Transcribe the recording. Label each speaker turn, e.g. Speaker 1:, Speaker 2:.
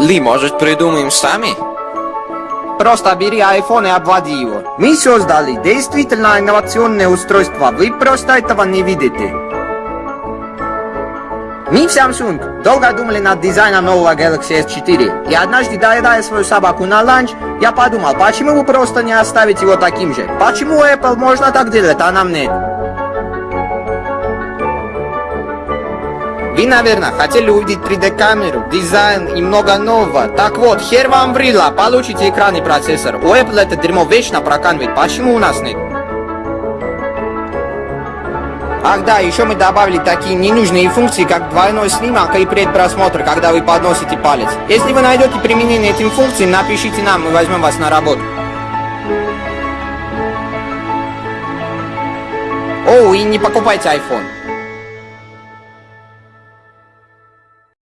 Speaker 1: Ли, может, придумаем сами?
Speaker 2: Просто бери iPhone и обводи его. Мы создали действительно инновационное устройство, вы просто этого не видите. Мы в Samsung долго думали над дизайном нового Galaxy S4, и однажды, доедая свою собаку на ланч, я подумал, почему вы просто не оставите его таким же? Почему Apple можно так делать, а нам нет? Вы, наверное, хотели увидеть 3D-камеру, дизайн и много нового. Так вот, хер вам врила, получите экран и процессор. У Apple это дерьмо вечно проканивает, почему у нас нет? Ах да, еще мы добавили такие ненужные функции, как двойной снимок и предпросмотр, когда вы подносите палец. Если вы найдете применение этим функциям, напишите нам, мы возьмем вас на работу. О, и не покупайте iPhone.